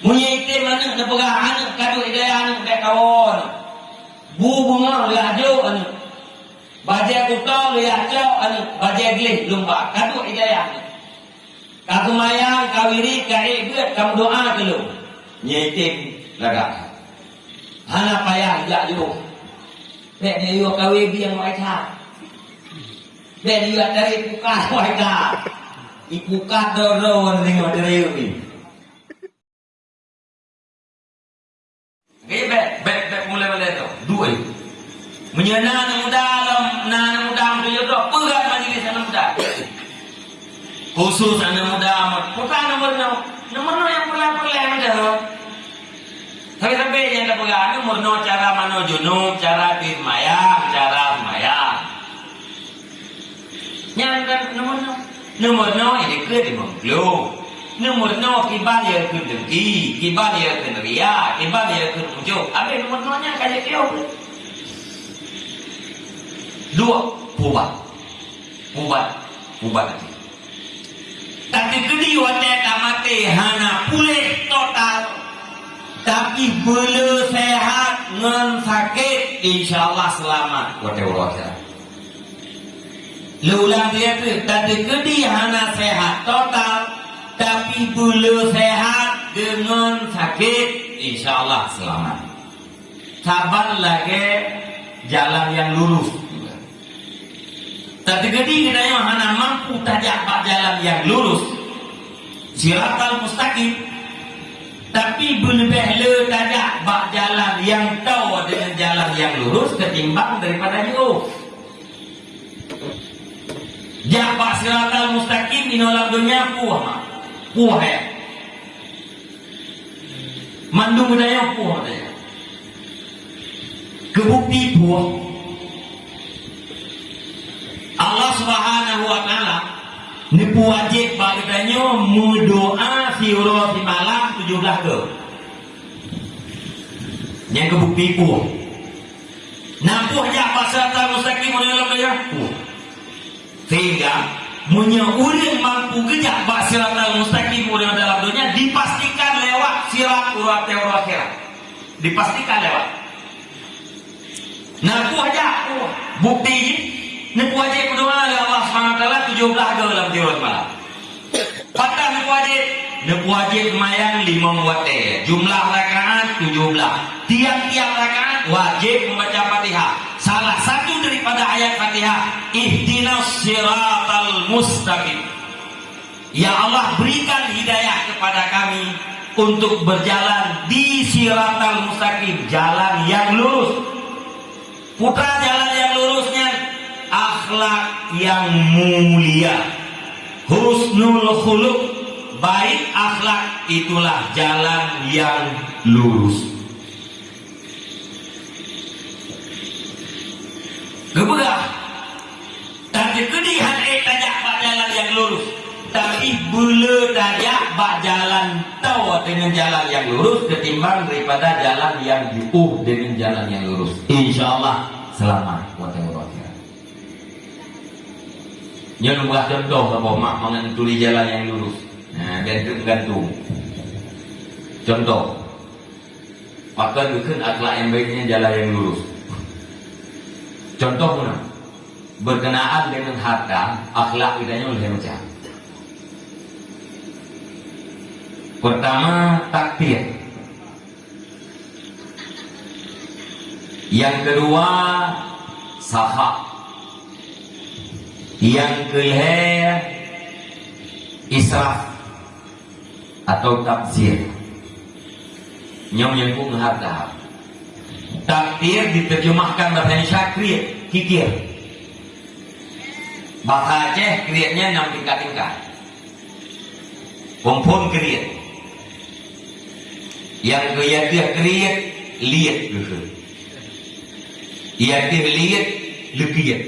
Munyi itim anu na pegah anu kadu idaya anu bek kawon. Bu bunga lajo anu. Baje kutol ya cau anu baje glih lumba kadu idaya anu. Kaku mayang kawiri kai buat kamu doa ke lu. Nyitim laga. Hana payah ya lu. Bek dia yo kawi bi yang mai tha. Bek dia dari pukat mai tha. Ipukat doro ning dari ni. Ini bek bek bek mulai mulai tu dua itu. Menyana na muda alam na na muda muda yo tu pegat majlis na muda. Khusus anak muda amat. Putra nomor no nomor no yang perlah muda no. Tapi sampai yang tak pegang nomor no cara mano junub, cara firmayang, cara firmayang. Yang kan nomor no nomor no ini ke di mengklu. Nomor no kibal ya ke dengki, kibal ya ke ria, kibal ya ke muncul. Apa nomor no nya kayak kau. Dua pubat, pubat, pubat nanti. Tapi kedi wate tamate hana pulih total. Tapi bela sehat ngan sakit insyaallah selamat wate urasa. Lulang dia tu tadi kedi hana sehat total tapi bulu sehat dengan sakit insyaallah selamat. Sabar lagi jalan yang lurus. Tadi gede kita hana mampu tajak jalan yang lurus. Siratal mustaqim. Tapi lebih le tajak pak jalan yang tahu dengan jalan yang lurus ketimbang daripada jauh. Jak pak siratal mustaqim inolak dunia puah ya. Budaya puah ya. Kebukti puah. Allah Subhanahu wa taala nipu wajib bagdanya mudoa fiura di malam 17 ke. Yang kebukti puah. Nampuh jak pasal tak mustaqim dalam dia puah. Sehingga Munya urin mampu gejak bak sirat al-mustaqim urin dalam dunia dipastikan lewat sirat urat teori akhirat. Dipastikan lewat. Nah, aku aja bukti ini. Ini wajib berdoa oleh Allah SWT 17 ke dalam tirat malam. Patah ini wajib. Ini wajib mayang 5 wate. Jumlah rakaat 17. Tiap-tiap rakaat wajib membaca Fatihah. Salah satu daripada ayat Fatihah, ihdinas siratal mustaqim. Ya Allah berikan hidayah kepada kami untuk berjalan di siratal mustaqim, jalan yang lurus. Putra jalan yang lurusnya akhlak yang mulia. Husnul khuluq, baik akhlak itulah jalan yang lurus. Gebegah. Tapi kedihan eh tajak bak jalan yang lurus. Tapi bula tajak bak jalan tahu dengan jalan yang lurus ketimbang daripada jalan yang diuh dengan jalan yang lurus. Insya Allah selamat buat yang Yang buat contoh apa mak mengantuli jalan yang lurus. Nah, biar itu gantung. Contoh. Maka bukan akhlak yang baiknya jalan yang lurus. Contohnya berkenaan dengan harta, akhlak kita oleh macam. Pertama takdir. Yang kedua sahak. Yang ketiga israf atau tafsir. Nyom yang pun harta. Takdir diterjemahkan bahasa syakrir, kikir. Bahasa Aceh kriatnya enam tingkat-tingkat. Kompon kriat. Yang kaya kriat, liat gitu. Ia dia liat, lekiat.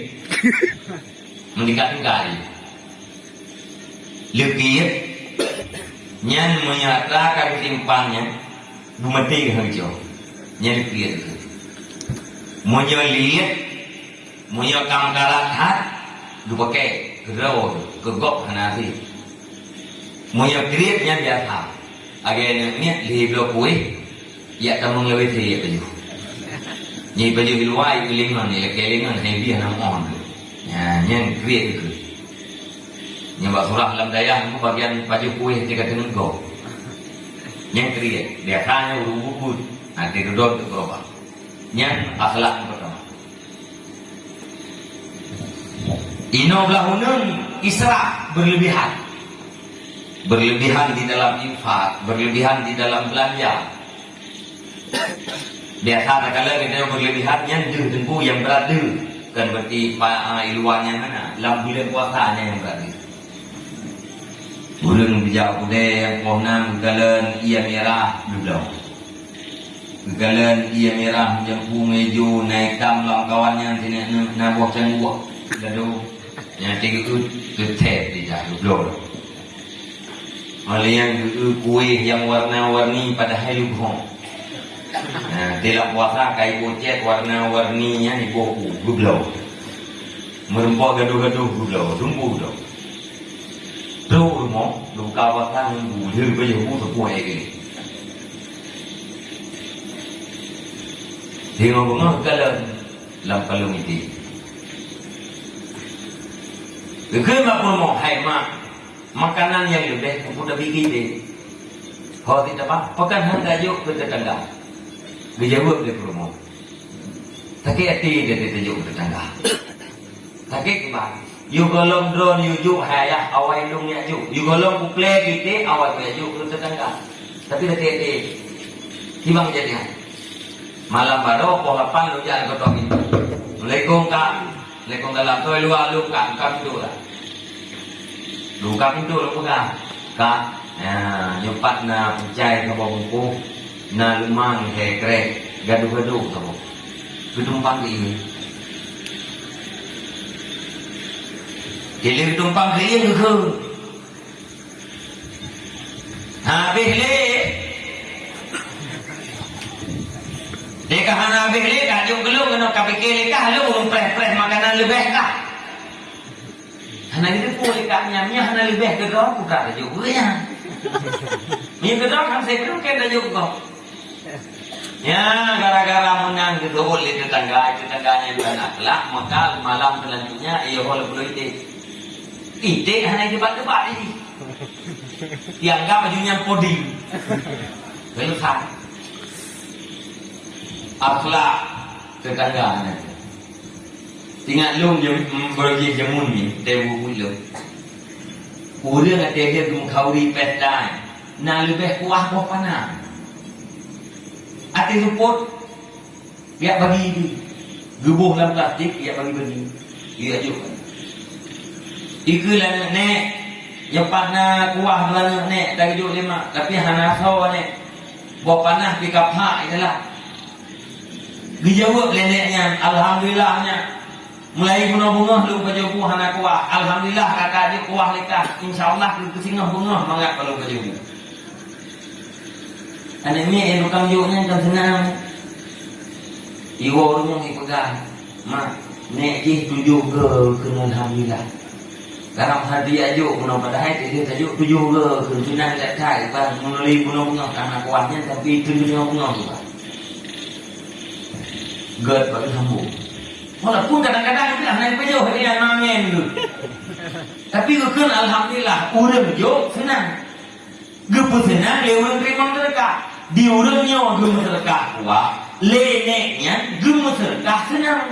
Meningkat-tingkat. Lekiat. Nyan menyatakan simpannya. Bumati hijau. Nyan lekiat. Munyo liat, munyo kamkarat hat, dupake gerau kegok hanasi. Munyo kriat nyan biasa. Agak ni li blok kuih. Ya tamang lebih thi ya baju. Ni baju di itu ni lek lima ni dia nam on. Ya, yang create itu. Buat surah dalam dayah mu bagian baju kuih tiga tenun go. Yang create dia hanya urut nanti duduk tu berubah. Yang akhlak pertama. Ino belahunun israf berlebihan. Berlebihan di dalam infak, berlebihan di dalam belanja. Biasa kalau kita berlebihannya deh tempu yang berada kan berarti uh, iluannya mana dalam bulan puasanya yang berada. Bulan bijak budaya yang kohnan galan ia merah duduk. Galan ia merah jempu meju naik tam lam kawannya sini nabuh cangguh. Lalu yang tiga tu tetap di jatuh blur. Oleh yang kuih yang warna-warni pada hari lupa. Nah, dalam puasa kai kucet warna-warninya ni buku gublau. Merempok gaduh-gaduh gublau, tumbuh gublau. Tu rumah, lu kawasan nunggu, dia boleh buku sepuh lagi. Tengok bunga kalau dalam kalung itu. Kema pun mau hai mak makanan yang lebih udah bikin deh. Kau tidak apa, pekan hang yuk ke tetangga. Dijawab dia promo. Tapi hati dia ditunjuk ke tetangga. Tapi ke mana? You golong drone you juk haya awai lung ya juk. You golong kuple kita awai ya juk ke tetangga. Tapi hati hati. Kimang jadi Malam baru pohon lu jangan kau tahu. Mulai kongkang le kong dalam tu lu lu ka ka pintu lah lu ka pintu lu ka ka ya nyopat na pencai ka bongku na lumang he krek gaduh-gaduh ka bo tumpang ini Kili tumpang ke iya ke Ha bih Dia kah hana habis le kah jom gelung kena le kah lu belum preh-preh makanan lebih kah. Hana kita pun le kah nyam nyah hana lebih ke kau buka juga ya. Ni ke kau kan saya belum kena juga. Ya, gara-gara menang gitu oleh tetangga, tetangganya anak lah, maka malam selanjutnya ia boleh perlu ide. Ide hanya debat-debat ini. Dianggap bajunya podi. Belum akhlak tetangga Tinggal lu yang pergi jamun ni, dewu mula. Orang ada dia mengkauri petai, nak lebih kuah apa panah. Ada support, dia bagi ini. Gebuh dalam plastik, dia bagi bagi. Dia juga. Ikulah nek, yang panah kuah dalam nek, dah hidup lima. Tapi hana kau nek, buat panah di kapak itulah. Dijawab neneknya, Alhamdulillahnya. Mulai guna bunga lu baju buah anak kuah. Alhamdulillah kakak dia kuah lekah. Insya Allah lu kesingah bunga mangak kalau baju buah. Anak ni yang bukan jauhnya kan senang. Iwa rumah ni pegang. Mak, nek jih tujuh ke kena Alhamdulillah. Dalam hati aja guna pada hai dia tajuk tujuh ke kena senang tak kai. Melalui guna bunga karena kuahnya tapi tujuh bunga bunga vẫn thâm bụng Walaupun kadang-kadang kita hanya pejuh dia mamen tu. Tapi kekun alhamdulillah urang jo senang. Gepu senang urang terima sedekah. Di urangnya gemu sedekah kuat. Leneknya gemu sedekah senang.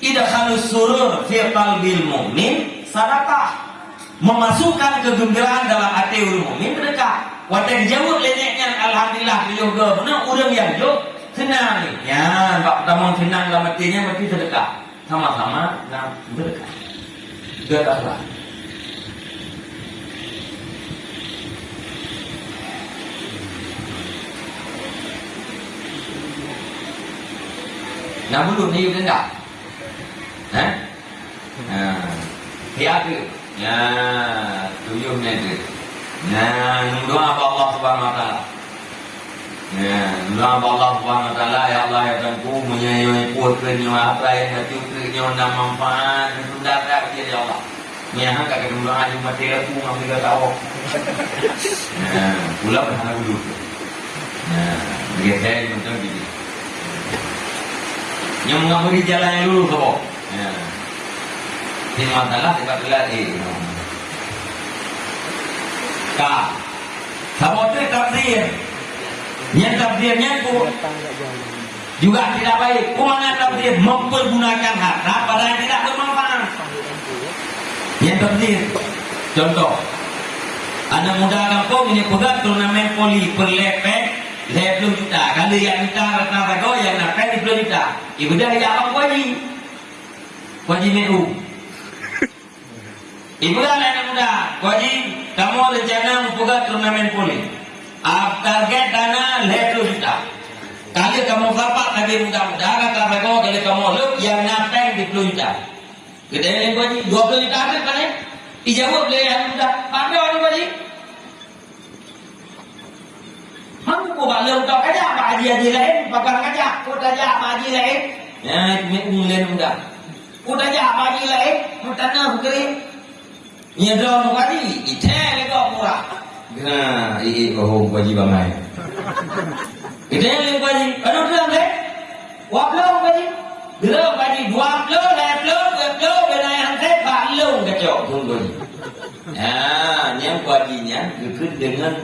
Ida kalau surur fi qalbil mu'min sadaqah. Memasukkan kegembiraan dalam hati orang mukmin sedekah. Wadah jawab leneknya alhamdulillah juga benar urang yang jo senang ni. Ya, bab pertama senang dalam artinya mesti sedekah. Sama-sama nak sedekah. Sedekah. Nak bulu ni juga enggak? Eh? Nah, dia tu. Ya, tujuh ni tu. Nah, doa Allah Subhanahu Wa Taala. Ya, Allah Subhanahu Taala ya Allah ya Tuhanku menyayangi kuat kenyo apa yang hati kenyo nama manfaat sudah tak dia ya Allah. Nyaha kagak dulu aja mati aku ngambil gak tahu. Nah, pulang anak dulu. Nah, saya nonton gitu. Yang mengambil jalan yang dulu kok. Nah, ini masalah sebab latih. Ka, sabotir tafsir. Yang tafsirnya ku juga tidak baik. Kumana tafsir mempergunakan harta pada yang tidak bermanfaat. Yang tafsir, contoh, anak muda kampung ini pegang turnamen poli perlepek lepek juta. Kalau yang juta rata rago yang nak di puluh juta. Ibu dah ya apa kuaji? Kuaji MEU. Ibu dah anak muda, kuaji kamu rencana mempegang turnamen poli. Ah, target dana lepek juta. Kali kamu bapak tadi muda-muda kata rago kali kamu lu yang napeng di puluh juta. Gede yang kuaji dua puluh juta ada kan? Ijawab boleh yang muda. Pandai orang kuaji. Mana ko ba leo tao kaja ba dia dia lain bakal kaja ko kaja ba dia lain ini umulen muda ko kaja ba dia lain mutana hukri ni do mo kadi ite le ko pura nah i oh baji bamai ite le baji anu bilang le waplo baji Dulu baji dua puluh, lima puluh, dua puluh, benda yang saya balu kacau pun baji. Nah, yang bajinya ikut dengan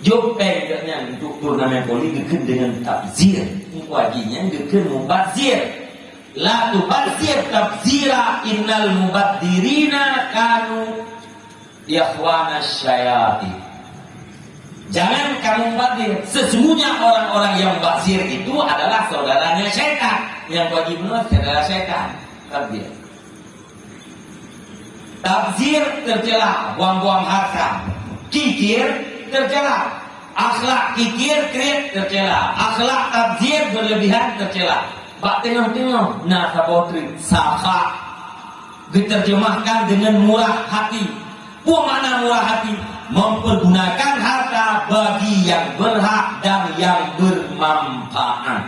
Jopeng dengan untuk turnamen poli gekun dengan tabzir. Wajinya gekun mubazir. La tubazir tabzira innal mubadzirina kanu yakhwana syayati. Jangan kamu mubazir. Sesungguhnya orang-orang yang mubazir itu adalah saudaranya syaitan. Yang wajib menurut adalah syaitan. Tabzir. Tabzir tercela, buang-buang harta. Kikir tercela. Akhlak kikir krit tercela. Akhlak tabzir berlebihan tercela. Bak tengah-tengah nah sabotri safa diterjemahkan dengan murah hati. Apa makna murah hati? Mempergunakan harta bagi yang berhak dan yang bermanfaat.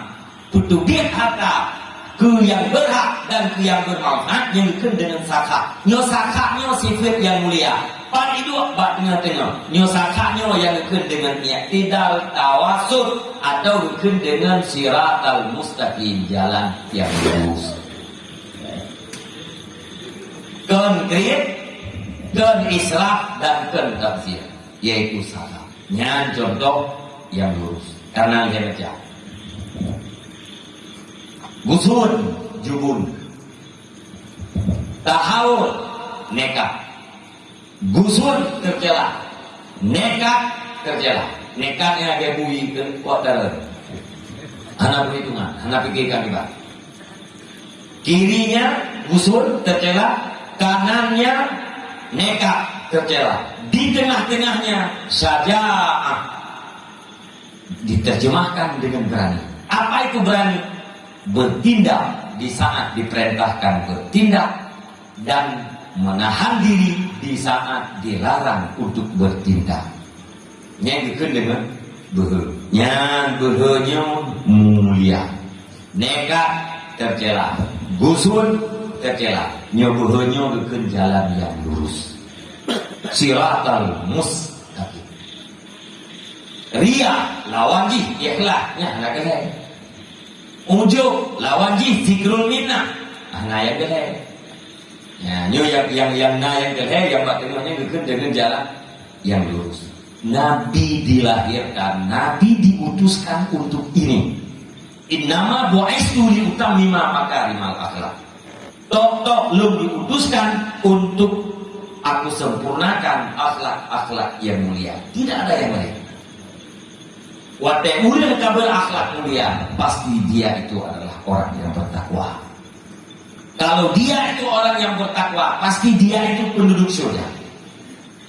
Tutup harta ke yang berhak dan ke yang bermanfaat yang dengan sakha. Nyo nyo sifat yang mulia. Pan itu bat tengah-tengah. Nyo sakaknya yang ikut dengan i'tidal tawasud atau ikut dengan siratal mustaqim jalan yang lurus. Konkret, dan israf dan ken tafsir yaitu salah. Nyan contoh yang lurus. Karena dia baca. Gusun, jubun. Tahawul, nekat Gusun tercela. Nekat tercela. Nekatnya dia bui ke kuatar. Anak perhitungan, anak pikirkan juga. Kirinya gusun tercela, kanannya nekat tercela. Di tengah-tengahnya saja diterjemahkan dengan berani. Apa itu berani? Bertindak di saat diperintahkan bertindak dan menahan diri di saat dilarang untuk bertindak. Yang dengan behe. Yang behenya mulia. Nekat tercela. Gusun tercela. Nya behenya bikin jalan yang lurus. Siratal mustaqim. Ria lawan ji ikhlas nya nak kene. Ujuk lawan ji zikrul minnah. Nah, yang kene. Ya, như yang yang yang na yang kelhe yang bagaimana bikin dengan jalan yang lurus. Nabi dilahirkan, Nabi diutuskan untuk ini. Innama bu'aistu li utammima makarimal akhlak. Tok tok belum diutuskan untuk aku sempurnakan akhlak-akhlak yang mulia. Tidak ada yang lain. Wate ulil kabel akhlak mulia, pasti dia itu adalah orang yang bertakwa. Kalau dia itu orang yang bertakwa, pasti dia itu penduduk surga.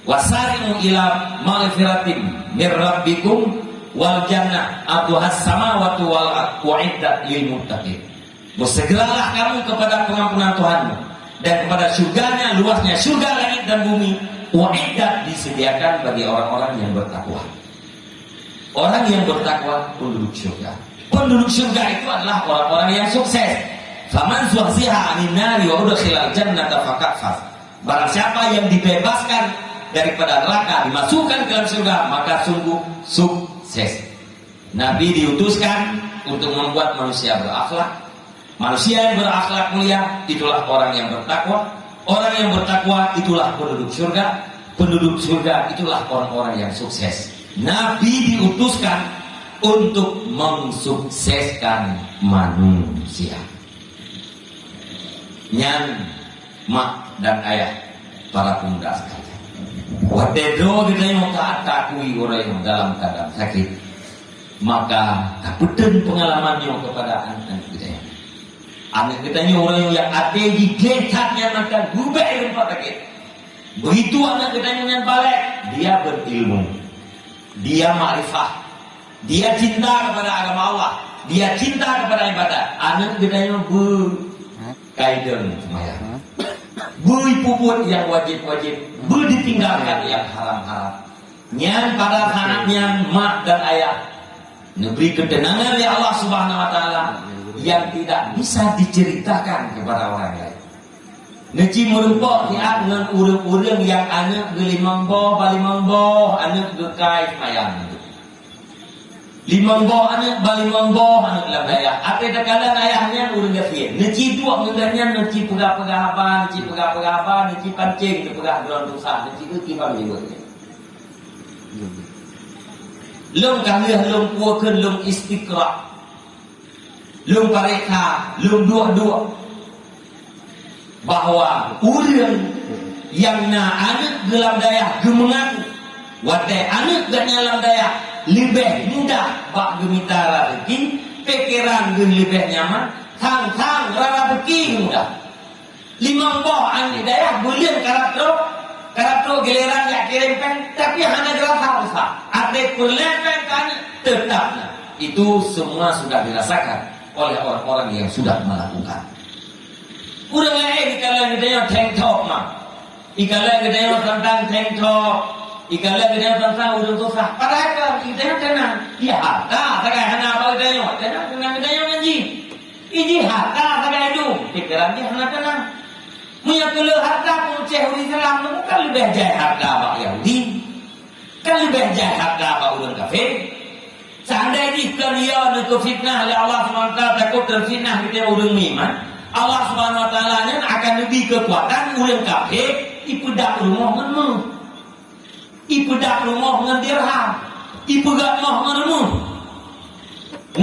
Wasarimu ila maghfiratin mir rabbikum wal jannah atuhas samawati wal uiddat lil muttaqin. Bersegeralah kamu kepada pengampunan Tuhanmu dan kepada surganya luasnya surga langit dan bumi uiddat disediakan bagi orang-orang yang bertakwa. Orang yang bertakwa penduduk surga. Penduduk surga itu adalah orang-orang yang sukses. Faman zuhziha anin nari wa udkhilal jannata faqad faz. Barang siapa yang dibebaskan daripada neraka dimasukkan ke dalam surga maka sungguh sukses. Nabi diutuskan untuk membuat manusia berakhlak. Manusia yang berakhlak mulia itulah orang yang bertakwa. Orang yang bertakwa itulah penduduk surga. Penduduk surga itulah orang-orang yang sukses. Nabi diutuskan untuk mensukseskan manusia. Nyan, mak dan ayah para pemuda sekalian. Watedo kita takui orang yang dalam keadaan sakit maka kapten pengalamannya kepada anak anak kita ini orang yang ada di getaknya maka berubah ilmu sakit. Begitu anak kita yang balik dia berilmu. Dia ma'rifah. Dia cinta kepada agama Allah. Dia cinta kepada ibadah. Anak kita yang berkaitan semaya beri puput yang wajib-wajib. Beri ditinggalkan yang haram-haram. Nyan pada anaknya mak dan ayah. Negeri ketenangan ya Allah Subhanahu wa taala yang tidak bisa diceritakan kepada orang lain. Neci merumpok ya dengan urang-urang yang anak gelimang boh, balimang boh, anak gekai mayang boh anak, balimang boh anak daya. Apa terkadang ayahnya urang gafir. Neci dua mengendanya neci pegah-pegah apa, neci pegah-pegah apa, neci pancing, pegah geron dosa, neci itu kibang juga. Lung kalian lung puakan lung istiqra Lung pareka Lung dua-dua. Bahawa Orang Yang na anak dalam daya Gemengaku Watai anak dan dalam daya Lebih mudah Bak gemita rezeki Pikiran gen lebih nyaman Tang-tang rara rezeki mudah. Lima boh anak daya Bulian karakter kalau giliran ya kirimkan, tapi hanya jelas harus Ada kulepen kan tetap. Itu semua sudah dirasakan oleh orang-orang yang sudah melakukan. Udah lain kalau kita tank top mah. Ikalah kita tentang tank top. Ikalah kita tentang udah susah. Padahal kan kita tenang. Ya harta, tak hanya apa yang tenang, tenang yang ngaji. Ini harta, tak itu. Pikiran dia hanya tenang. Punya kele harta pun ceh Islam itu kan lebih jaya harta abak Yahudi. Kan lebih jaya harta abak orang kafir. Seandainya kalian itu fitnah oleh Allah SWT takut terfitnah kita orang iman. Allah Taala akan lebih kekuatan orang kafir ipedak rumah menmu. Ipedak rumah dengan dirham. Ipedak rumah menmu.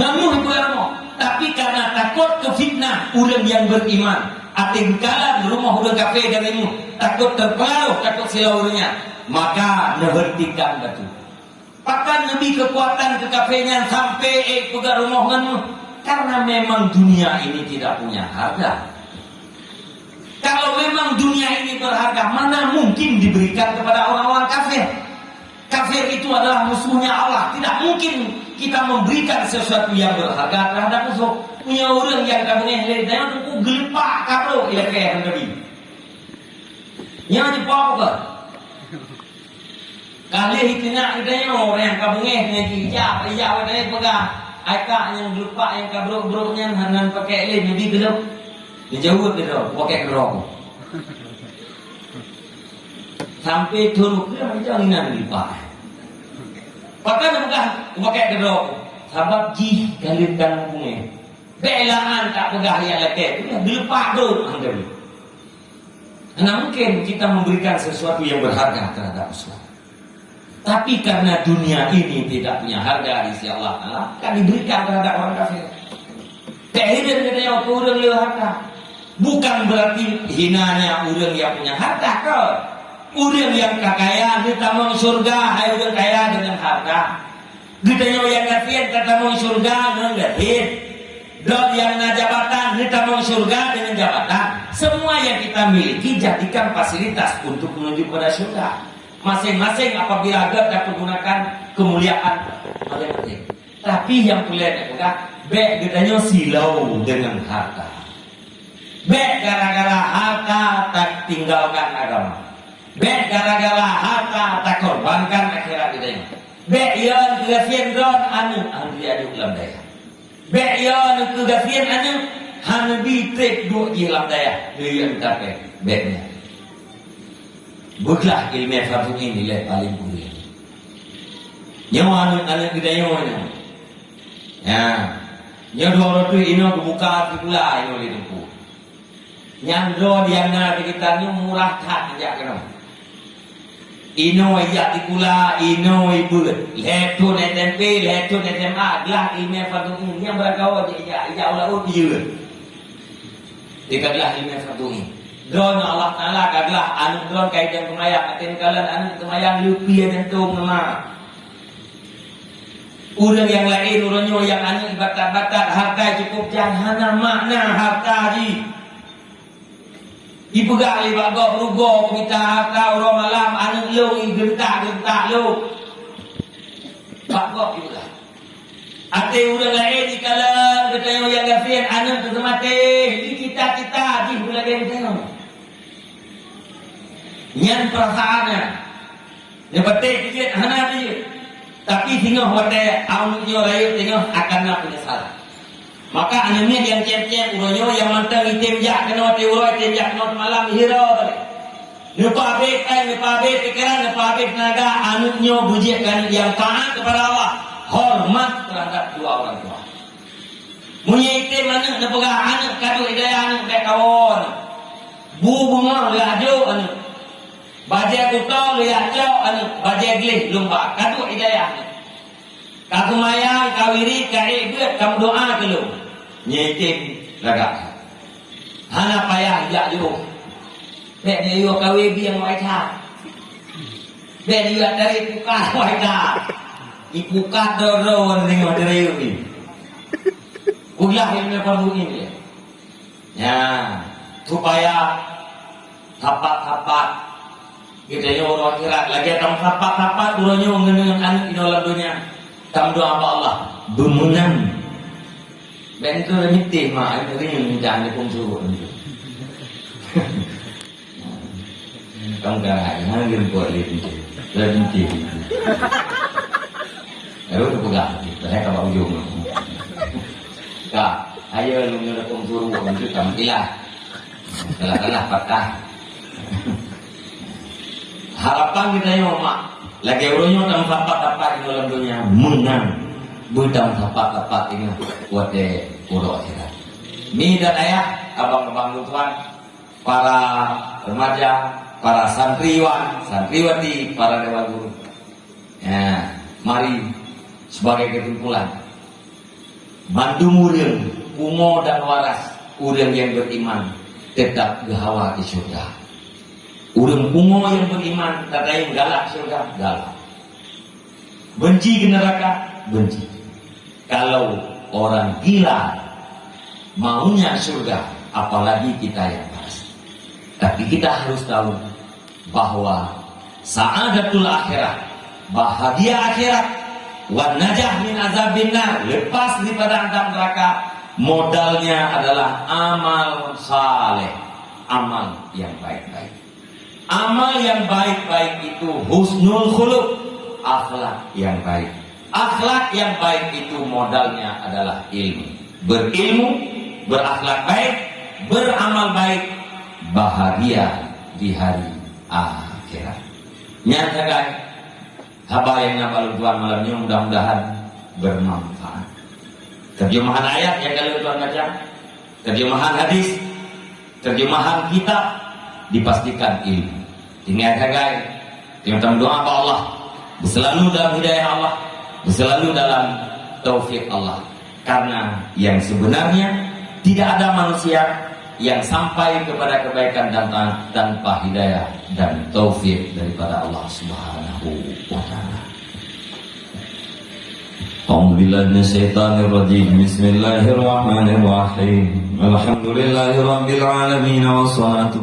Namu ipedak rumah. Tapi karena takut ke fitnah orang yang beriman ating kalah rumah udah kafe darimu takut terpengaruh takut silaunya maka nebertikan batu pakan lebih kekuatan ke kafenya sampai eh kamu karena memang dunia ini tidak punya harga. Kalau memang dunia ini berharga mana mungkin diberikan kepada orang-orang kafir? Kafir itu adalah musuhnya Allah. Tidak mungkin kita memberikan sesuatu yang berharga terhadap musuh. Punya orang yang kamu ni hari dia tu gelepak kapro ya ke yang nabi. Yang di apa kali nak dia orang yang kamu ni ni dia dia ada pegang akak yang gelepak yang kapro broknya hanan pakai leh nabi gelap dia jauh dia pakai gerok sampai turun dia macam ni nak gelepak Pakai bukan pakai kedok. Sebab ji kali dan bunga. Belaan tak pegah yang. Itu dilepak tu. Karena mungkin kita memberikan sesuatu yang berharga terhadap Islam. Tapi karena dunia ini tidak punya harga di sisi Allah Ta'ala, kan diberikan terhadap orang kafir. Kehidupan kita yang kurang harta. Bukan berarti hinanya orang yang punya harta kau. Orang yang kaya kita mau surga, hai orang kaya dengan harta. Kita yang kafir kita mau surga dengan kafir. Dan yang na jabatan kita mau surga dengan jabatan. Semua yang kita miliki jadikan fasilitas untuk menuju pada surga. Masing-masing apabila agak dapat menggunakan kemuliaan masing Tapi yang kulihat juga, baik gedanya silau dengan harta. Baik gara-gara harta tak tinggalkan agama. Bek gara-gara harta tak korbankan akhirat kita ini. Bek yang kegafian don anu anu dia ada dalam daya. Bek yang kegafian anu anu bi trek dua di dalam daya. Dia yang. Buklah ilmu fardu ini nilai paling mulia. Nyawa anak-anak kita nyawa Ya. Nyawa dua orang tu ino kebuka pula ino itu. Nyandro dia na kita ni murah tak sejak kena. Ino ya tikula, ino ibu. Letu ne tempe, letu ne tema, gelah ilmu fardu ini yang berkawal ya ya Allah oh dia. Tiga gelah ilmu fardu ini. Drone Allah Taala kaglah anu drone kaitan pemayang atin kalian anu pemayang lupi dan tung nama. Urang yang lain urangnya yang anu batat-batat harta cukup jangan makna harta ji. Dipegang oleh bagok rugo kita harta orang malam anu lu gentak-gentak lu. Bagok juga. Ate urang lain di kala kita yang gafir anu tu mati di kita-kita di bulan Nyan perasaannya. Yang penting sikit hana dia. Tapi tengok wate anu nyo layu tengok akan nak penyesalan. Maka anaknya yang cem-cem uronyo yang mantang itim jak kena wate uro itim jak kena malam hero tadi. Lupa abik kan, lupa abik pikiran, lupa abik tenaga anaknya bujikan yang taat kepada Allah. Hormat terhadap dua orang tua. Punya itim anak nak pegang anak kadu hidayah anak baik kawan. Bu bunga laju anak. Bajai kutong lihat jauh anak. Bajai gelis lumba. Kadu hidayah anak. Kau mayang, kau iri, kau ibut, kamu doa ke lu. Nyetim lagak. Hana payah jak juru. Bek dia yuk kau ibi yang mau ita. Bek dia dari pukat mau ita. Ipukat doro tengok dari yuk ni. Ulah yang perlu ini. Ya, supaya tapak-tapak yang orang kira lagi tam tapak-tapak urangnya mengenai anak di dalam dunia. Kamu doa apa Allah? Bumunan. Ben itu remiti mak ini jangan dipung suruh. Kamu kan ngir buat itu. Remiti. Lalu tu pegang. Saya kalau ujung. Kak, ayo lu ngir pung suruh kamu ilah. Kalah-kalah patah. Harapan kita yang mak lagi urunyo tang tapak-tapak di dalam dunia menang budang tapak-tapak ini buat de uro akhirat. Mi dan ayah, abang-abang tuan, para remaja, para santriwan, santriwati, para dewa guru. Ya, mari sebagai kesimpulan. Bantu murid, kumo dan waras, urang yang beriman tetap gehawa di surga. Urang pungo yang beriman, kata yang galak surga, galak. Benci ke neraka, benci. Kalau orang gila maunya surga, apalagi kita yang pas. Tapi kita harus tahu bahwa saadatul akhirat, bahagia akhirat, wan najah min azabin lepas daripada azab neraka, modalnya adalah amal saleh, amal yang baik-baik. Amal yang baik-baik itu husnul khuluq, akhlak yang baik. Akhlak yang baik itu modalnya adalah ilmu. Berilmu, berakhlak baik, beramal baik, bahagia di hari akhirat. Nyata guys, haba yang ngapal tuan malamnya mudah-mudahan bermanfaat. Terjemahan ayat yang kalian tuan baca, terjemahan hadis, terjemahan kitab dipastikan ilmu. Ingat guys, kita doa apa Allah, selalu dalam hidayah Allah, selalu dalam taufik Allah. Karena yang sebenarnya tidak ada manusia yang sampai kepada kebaikan dan tanpa hidayah dan taufik daripada Allah Subhanahu wa taala. أعوذ بالله من الشيطان الرجيم بسم الله الرحمن الرحيم الحمد لله رب العالمين والصلاة